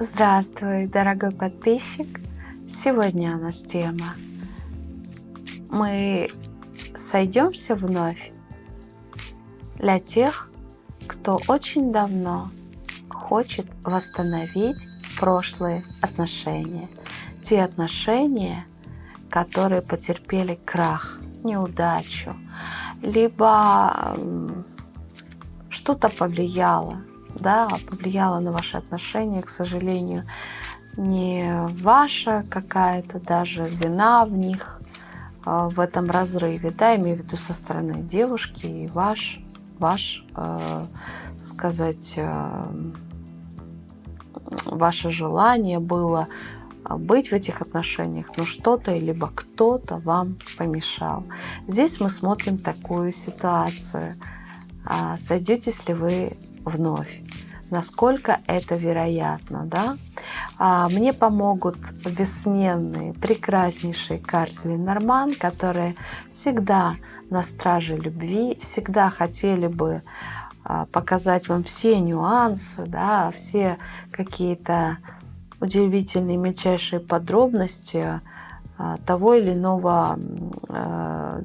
Здравствуй, дорогой подписчик! Сегодня у нас тема Мы сойдемся вновь для тех, кто очень давно хочет восстановить прошлые отношения. Те отношения, которые потерпели крах, неудачу, либо что-то повлияло, да, повлияло на ваши отношения, к сожалению, не ваша какая-то даже вина в них, а, в этом разрыве, да, имею в виду со стороны девушки и ваш, ваш, э, сказать, э, ваше желание было быть в этих отношениях, но что-то либо кто-то вам помешал. Здесь мы смотрим такую ситуацию. А, сойдетесь ли вы вновь? Насколько это вероятно, да? А, мне помогут бессменные, прекраснейшие карты Ленорман, которые всегда на страже любви, всегда хотели бы а, показать вам все нюансы, да, все какие-то удивительные мельчайшие подробности а, того или иного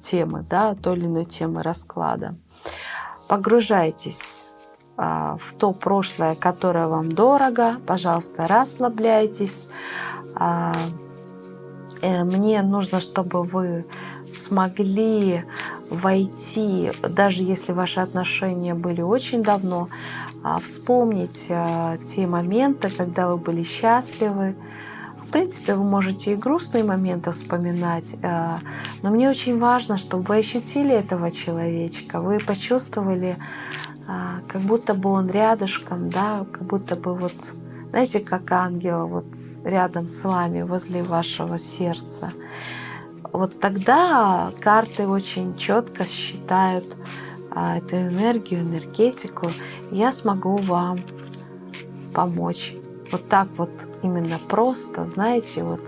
темы, да, той или иной темы расклада. Погружайтесь в то прошлое, которое вам дорого. Пожалуйста, расслабляйтесь. Э, мне нужно, чтобы вы смогли войти, даже если ваши отношения были очень давно, а, вспомнить а, те моменты, когда вы были счастливы. В принципе, вы можете и грустные моменты вспоминать, а, но мне очень важно, чтобы вы ощутили этого человечка, вы почувствовали, как будто бы он рядышком, да, как будто бы вот, знаете, как ангел вот рядом с вами, возле вашего сердца. Вот тогда карты очень четко считают а, эту энергию, энергетику, я смогу вам помочь. Вот так вот именно просто, знаете, вот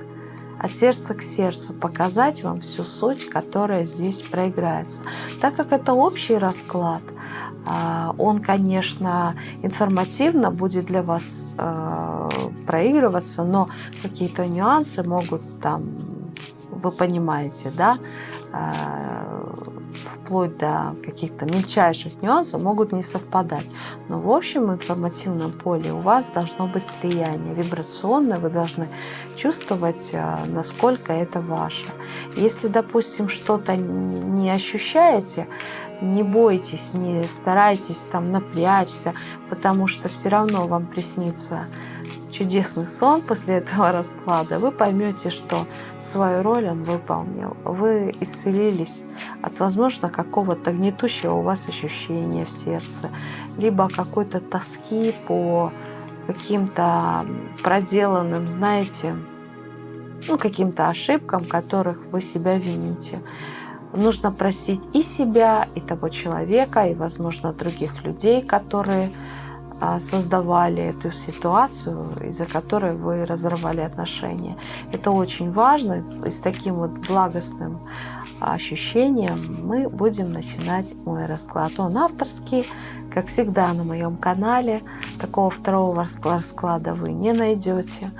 от сердца к сердцу показать вам всю суть, которая здесь проиграется. Так как это общий расклад, а, он, конечно, информативно будет для вас а, проигрываться, но какие-то нюансы могут там, вы понимаете, да, вплоть до каких-то мельчайших нюансов, могут не совпадать. Но в общем информативном поле у вас должно быть слияние вибрационное, вы должны чувствовать, а, насколько это ваше. Если, допустим, что-то не ощущаете, не бойтесь, не старайтесь там напрячься, потому что все равно вам приснится чудесный сон после этого расклада, вы поймете, что свою роль он выполнил. Вы исцелились от, возможно, какого-то гнетущего у вас ощущения в сердце, либо какой-то тоски по каким-то проделанным, знаете, ну, каким-то ошибкам, которых вы себя вините. Нужно просить и себя, и того человека, и, возможно, других людей, которые а, создавали эту ситуацию, из-за которой вы разорвали отношения. Это очень важно, и с таким вот благостным ощущением мы будем начинать мой расклад. Он авторский, как всегда на моем канале. Такого второго расклада вы не найдете.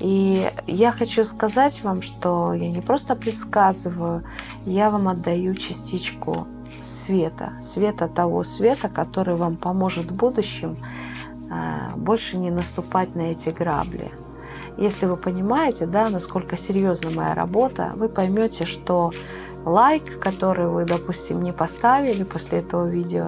И я хочу сказать вам, что я не просто предсказываю, я вам отдаю частичку света, света того света, который вам поможет в будущем а, больше не наступать на эти грабли. Если вы понимаете, да, насколько серьезна моя работа, вы поймете, что лайк, который вы, допустим, не поставили после этого видео,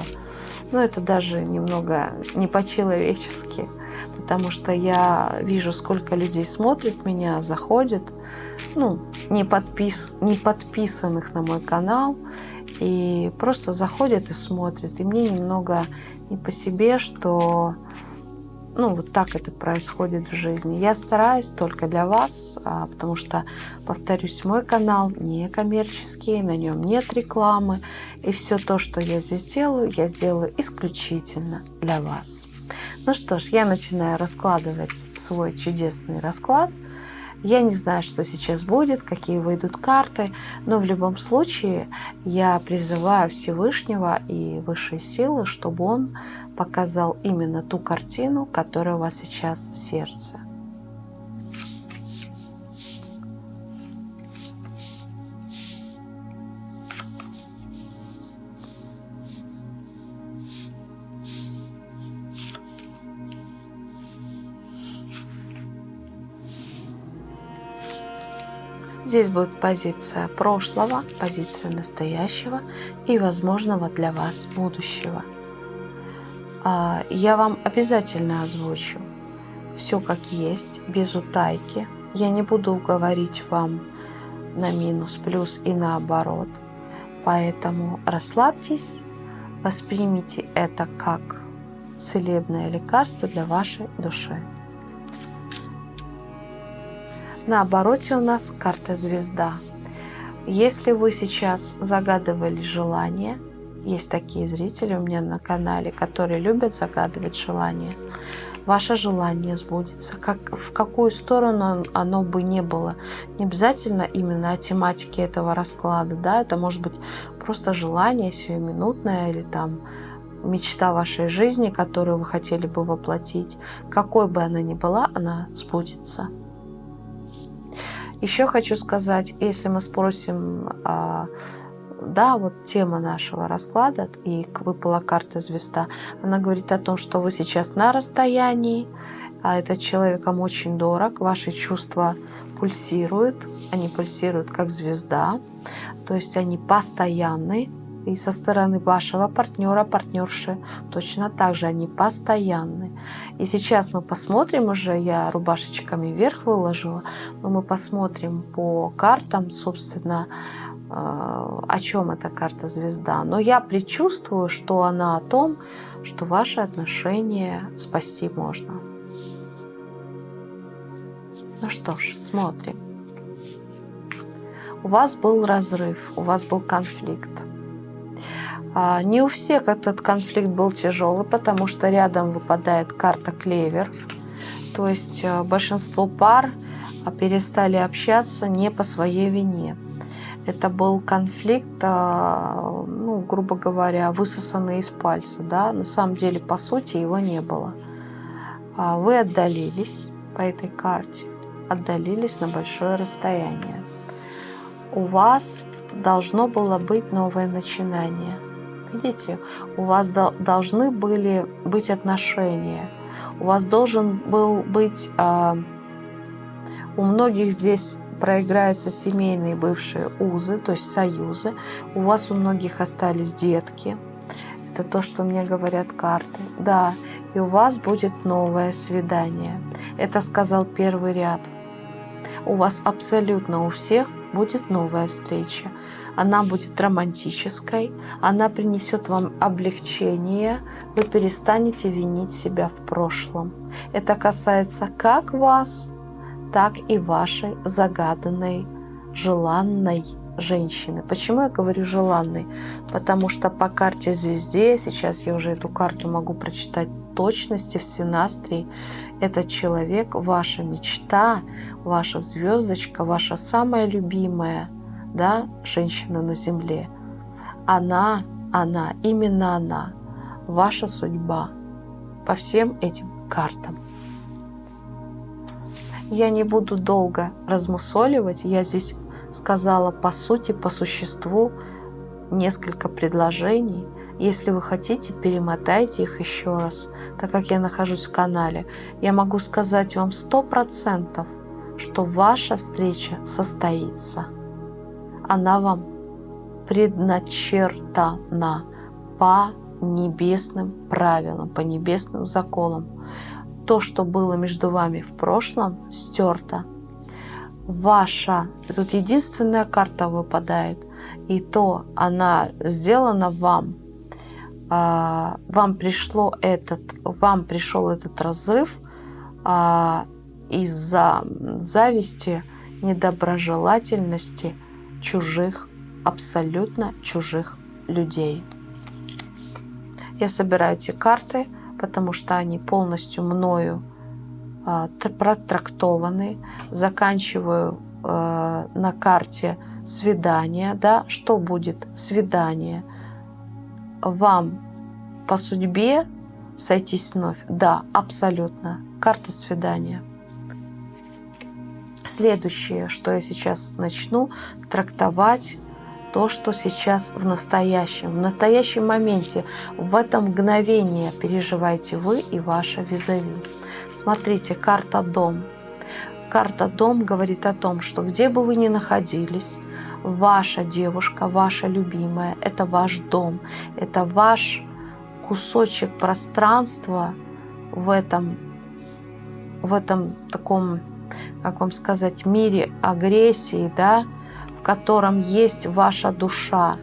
ну, это даже немного не по-человечески, потому что я вижу, сколько людей смотрит меня, заходит, ну, не, подпис, не подписанных на мой канал, и просто заходят и смотрят. И мне немного не по себе, что ну, вот так это происходит в жизни. Я стараюсь только для вас, а, потому что, повторюсь, мой канал не коммерческий, на нем нет рекламы. И все то, что я здесь делаю, я сделаю исключительно для вас. Ну что ж, я начинаю раскладывать свой чудесный расклад. Я не знаю, что сейчас будет, какие выйдут карты, но в любом случае я призываю Всевышнего и высшие силы, чтобы он показал именно ту картину, которая у вас сейчас в сердце. Здесь будет позиция прошлого, позиция настоящего и возможного для вас будущего. А, я вам обязательно озвучу все как есть, без утайки. Я не буду говорить вам на минус, плюс и наоборот. Поэтому расслабьтесь, воспримите это как целебное лекарство для вашей души. На обороте у нас карта звезда. Если вы сейчас загадывали желание, есть такие зрители у меня на канале, которые любят загадывать желания, ваше желание сбудется. Как, в какую сторону оно бы не было. Не обязательно именно о тематике этого расклада. Да? Это может быть просто желание сиюминутное или там мечта вашей жизни, которую вы хотели бы воплотить. Какой бы она ни была, она сбудется. Еще хочу сказать, если мы спросим, а, да, вот тема нашего расклада, и выпала карта звезда, она говорит о том, что вы сейчас на расстоянии, а этот человеком очень дорог, ваши чувства пульсируют, они пульсируют как звезда, то есть они постоянны, и со стороны вашего партнера, партнерши, точно так же они постоянны. И сейчас мы посмотрим уже, я рубашечками вверх выложила, но мы посмотрим по картам, собственно, э, о чем эта карта звезда. Но я предчувствую, что она о том, что ваши отношения спасти можно. Ну что ж, смотрим. У вас был разрыв, у вас был конфликт. А, не у всех этот конфликт был тяжелый, потому что рядом выпадает карта клевер. То есть э, большинство пар а, перестали общаться не по своей вине. Это был конфликт, а, ну, грубо говоря, высосанный из пальца. Да? На самом деле, по сути, его не было. Вы отдалились по этой карте, отдалились на большое расстояние. У вас должно было быть новое начинание – Видите, у вас должны были быть отношения. У вас должен был быть... А, у многих здесь проиграются семейные бывшие узы, то есть союзы. У вас у многих остались детки. Это то, что мне говорят карты. Да, и у вас будет новое свидание. Это сказал первый ряд. У вас абсолютно у всех будет новая встреча она будет романтической, она принесет вам облегчение, вы перестанете винить себя в прошлом. Это касается как вас, так и вашей загаданной, желанной женщины. Почему я говорю желанной? Потому что по карте звезде, сейчас я уже эту карту могу прочитать точности в синастрии, этот человек, ваша мечта, ваша звездочка, ваша самая любимая – да, женщина на земле. Она, она, именно она, ваша судьба по всем этим картам. Я не буду долго размусоливать, я здесь сказала по сути, по существу несколько предложений. Если вы хотите, перемотайте их еще раз, так как я нахожусь в канале. Я могу сказать вам сто процентов, что ваша встреча состоится она вам предначертана по небесным правилам, по небесным законам. То, что было между вами в прошлом, стерто. Ваша, тут единственная карта выпадает, и то она сделана вам, а, вам пришло этот, вам пришел этот разрыв а, из-за зависти, недоброжелательности, чужих, абсолютно чужих людей. Я собираю эти карты, потому что они полностью мною э, протрактованы. Заканчиваю э, на карте свидание. Да, что будет свидание? Вам по судьбе сойтись вновь? Да, абсолютно. Карта свидания. Следующее, что я сейчас начну трактовать, то, что сейчас в настоящем, в настоящем моменте, в это мгновение переживаете вы и ваша визави. Смотрите, карта «Дом». Карта «Дом» говорит о том, что где бы вы ни находились, ваша девушка, ваша любимая, это ваш дом, это ваш кусочек пространства в этом, в этом таком, как вам сказать, мире агрессии, да, в котором есть ваша душа.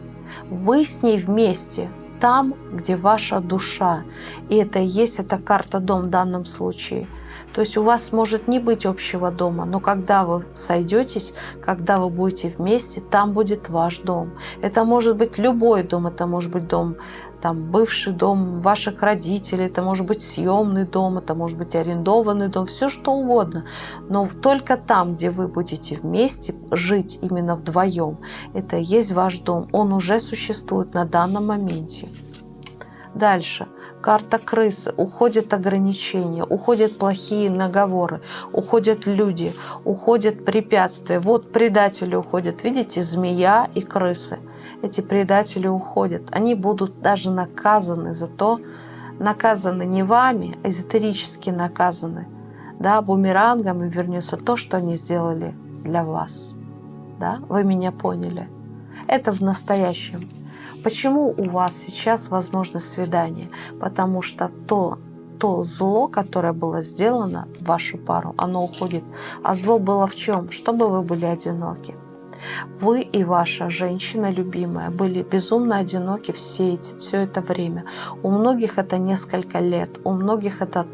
Вы с ней вместе, там, где ваша душа. И это и есть эта карта «Дом» в данном случае – то есть у вас может не быть общего дома, но когда вы сойдетесь, когда вы будете вместе, там будет ваш дом. Это может быть любой дом, это может быть дом, там, бывший дом ваших родителей, это может быть съемный дом, это может быть арендованный дом, все что угодно. Но только там, где вы будете вместе жить именно вдвоем, это и есть ваш дом. Он уже существует на данном моменте. Дальше. Карта крысы. Уходят ограничения, уходят плохие наговоры, уходят люди, уходят препятствия. Вот предатели уходят. Видите, змея и крысы. Эти предатели уходят. Они будут даже наказаны за то, наказаны не вами, а эзотерически наказаны. Да, бумерангом вернется то, что они сделали для вас. Да, вы меня поняли. Это в настоящем. Почему у вас сейчас возможно свидание? Потому что то, то зло, которое было сделано в вашу пару, оно уходит. А зло было в чем? Чтобы вы были одиноки. Вы и ваша женщина любимая были безумно одиноки все, эти, все это время. У многих это несколько лет, у многих это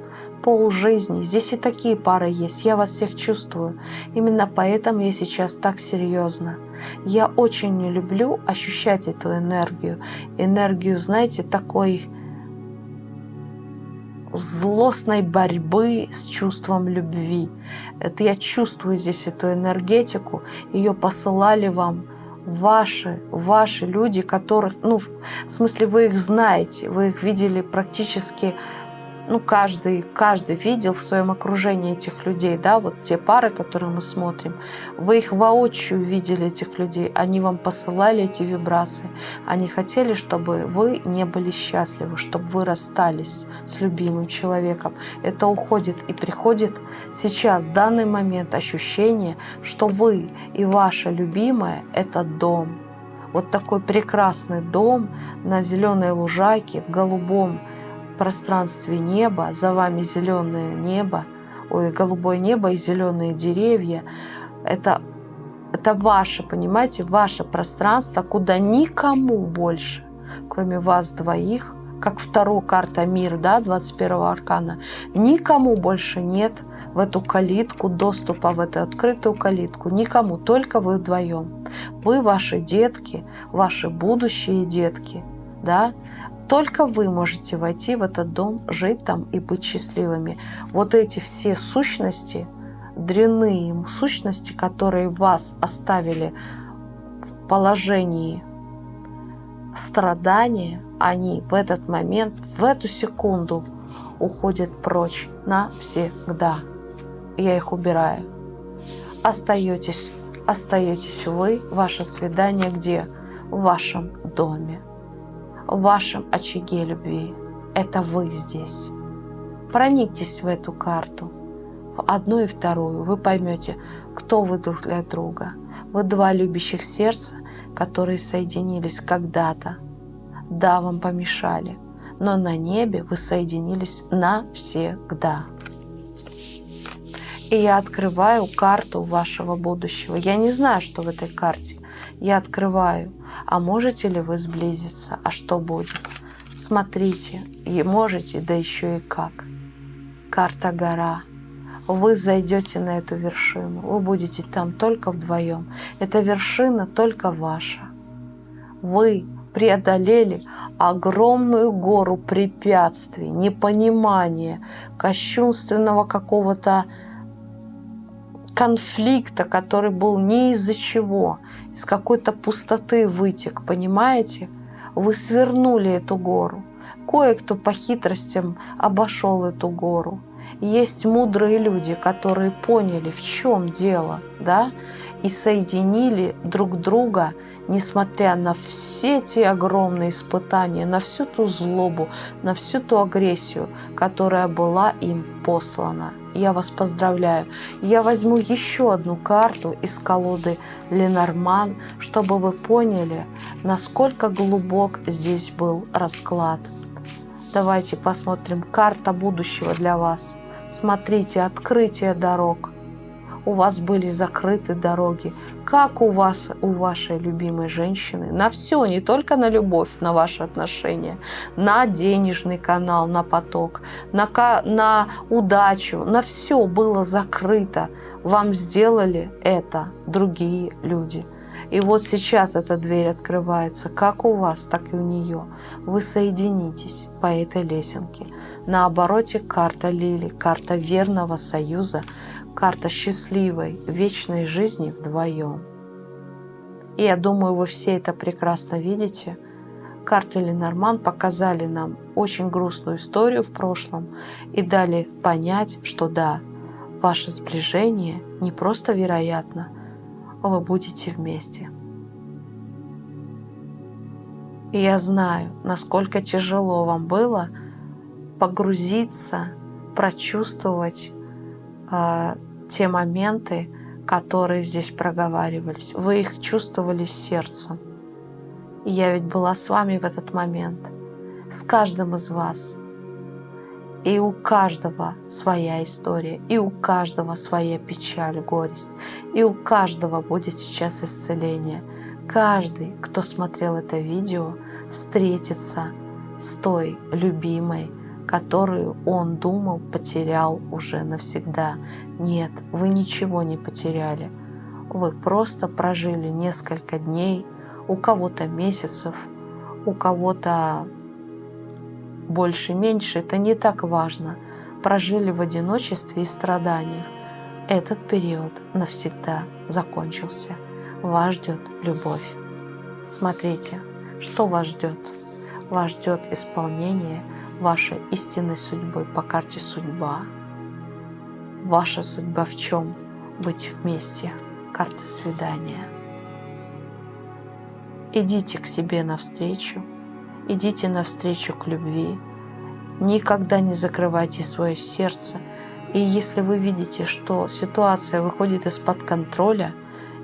полжизни. Здесь и такие пары есть. Я вас всех чувствую. Именно поэтому я сейчас так серьезно. Я очень не люблю ощущать эту энергию. Энергию, знаете, такой злостной борьбы с чувством любви. Это я чувствую здесь эту энергетику. Ее посылали вам ваши, ваши люди, которых, ну, в смысле, вы их знаете, вы их видели практически ну, каждый, каждый видел в своем окружении этих людей, да, вот те пары, которые мы смотрим, вы их воочию видели, этих людей, они вам посылали эти вибрации, они хотели, чтобы вы не были счастливы, чтобы вы расстались с любимым человеком. Это уходит и приходит сейчас, в данный момент, ощущение, что вы и ваша любимая – это дом. Вот такой прекрасный дом на зеленой лужайке, в голубом пространстве неба, за вами зеленое небо, ой, голубое небо и зеленые деревья. Это, это ваше, понимаете, ваше пространство, куда никому больше, кроме вас двоих, как вторая карта мир, да, 21 аркана, никому больше нет в эту калитку, доступа в эту открытую калитку, никому, только вы вдвоем. Вы, ваши детки, ваши будущие детки, да, только вы можете войти в этот дом, жить там и быть счастливыми. Вот эти все сущности, дрянные сущности, которые вас оставили в положении страдания, они в этот момент, в эту секунду уходят прочь навсегда. Я их убираю. Остаетесь, остаетесь вы, ваше свидание где? В вашем доме в вашем очаге любви. Это вы здесь. Проникнитесь в эту карту, в одну и вторую. Вы поймете, кто вы друг для друга. Вы два любящих сердца, которые соединились когда-то. Да, вам помешали, но на небе вы соединились навсегда. И я открываю карту вашего будущего. Я не знаю, что в этой карте. Я открываю а можете ли вы сблизиться? А что будет? Смотрите, и можете, да еще и как. Карта гора. Вы зайдете на эту вершину. Вы будете там только вдвоем. Эта вершина только ваша. Вы преодолели огромную гору препятствий, непонимания, кощунственного какого-то конфликта, который был не из-за чего, из какой-то пустоты вытек, понимаете? Вы свернули эту гору. Кое-кто по хитростям обошел эту гору. Есть мудрые люди, которые поняли, в чем дело, да, и соединили друг друга несмотря на все эти огромные испытания, на всю ту злобу, на всю ту агрессию, которая была им послана. Я вас поздравляю. Я возьму еще одну карту из колоды Ленорман, чтобы вы поняли, насколько глубок здесь был расклад. Давайте посмотрим. Карта будущего для вас. Смотрите, открытие дорог. У вас были закрыты дороги. Как у вас, у вашей любимой женщины, на все, не только на любовь, на ваши отношения, на денежный канал, на поток, на, на удачу, на все было закрыто. Вам сделали это другие люди. И вот сейчас эта дверь открывается, как у вас, так и у нее. Вы соединитесь по этой лесенке. На обороте карта Лили, карта верного союза, карта счастливой, вечной жизни вдвоем. И я думаю, вы все это прекрасно видите. Карты Ленорман показали нам очень грустную историю в прошлом и дали понять, что да, ваше сближение не просто вероятно, вы будете вместе. И я знаю, насколько тяжело вам было погрузиться, прочувствовать э, те моменты, которые здесь проговаривались. Вы их чувствовали сердцем. И я ведь была с вами в этот момент, с каждым из вас. И у каждого своя история, и у каждого своя печаль, горесть, и у каждого будет сейчас исцеление. Каждый, кто смотрел это видео, встретится с той любимой, которую он думал потерял уже навсегда. Нет, вы ничего не потеряли. Вы просто прожили несколько дней, у кого-то месяцев, у кого-то больше-меньше, это не так важно. Прожили в одиночестве и страданиях. Этот период навсегда закончился. Вас ждет любовь. Смотрите, что вас ждет. Вас ждет исполнение вашей истинной судьбы по карте судьба. Ваша судьба в чем? Быть вместе. Карта свидания. Идите к себе навстречу идите навстречу к любви. Никогда не закрывайте свое сердце. И если вы видите, что ситуация выходит из-под контроля,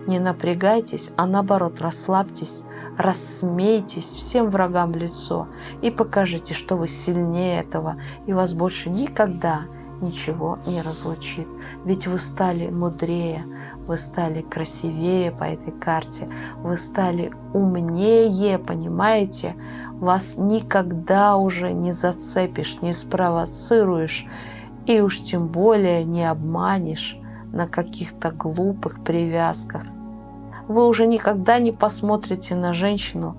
не напрягайтесь, а наоборот расслабьтесь, рассмейтесь всем врагам в лицо и покажите, что вы сильнее этого, и вас больше никогда ничего не разлучит. Ведь вы стали мудрее, вы стали красивее по этой карте, вы стали умнее, понимаете? Вас никогда уже не зацепишь, не спровоцируешь и уж тем более не обманешь на каких-то глупых привязках. Вы уже никогда не посмотрите на женщину,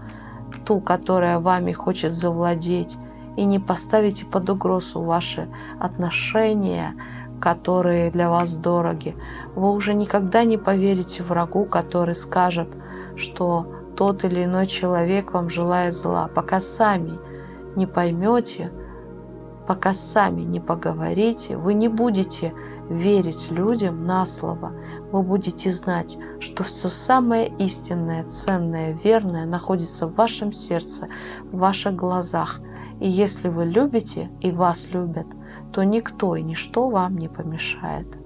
ту, которая вами хочет завладеть, и не поставите под угрозу ваши отношения, которые для вас дороги. Вы уже никогда не поверите врагу, который скажет, что тот или иной человек вам желает зла, пока сами не поймете, пока сами не поговорите, вы не будете верить людям на слово. Вы будете знать, что все самое истинное, ценное, верное находится в вашем сердце, в ваших глазах. И если вы любите и вас любят, то никто и ничто вам не помешает.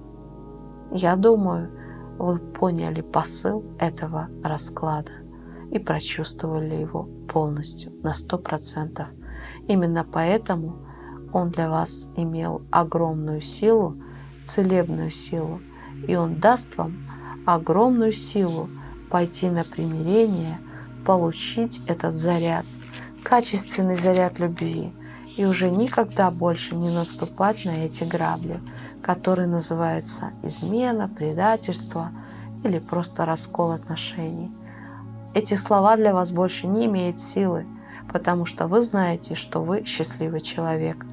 Я думаю, вы поняли посыл этого расклада и прочувствовали его полностью, на сто процентов. Именно поэтому он для вас имел огромную силу, целебную силу, и он даст вам огромную силу пойти на примирение, получить этот заряд, качественный заряд любви, и уже никогда больше не наступать на эти грабли, которые называются измена, предательство или просто раскол отношений – эти слова для вас больше не имеют силы, потому что вы знаете, что вы счастливый человек.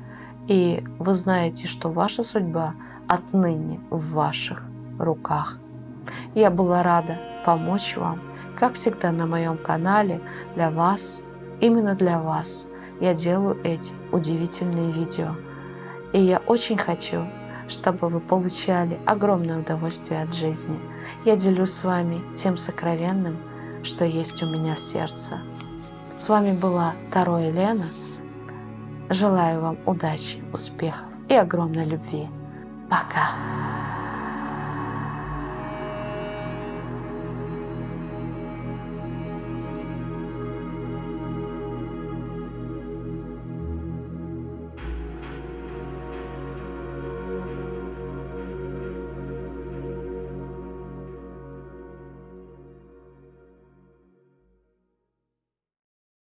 И вы знаете, что ваша судьба отныне в ваших руках. Я была рада помочь вам, как всегда на моем канале, для вас, именно для вас. Я делаю эти удивительные видео. И я очень хочу, чтобы вы получали огромное удовольствие от жизни. Я делюсь с вами тем сокровенным, что есть у меня в сердце. С вами была Таро Елена. Желаю вам удачи, успехов и огромной любви. Пока!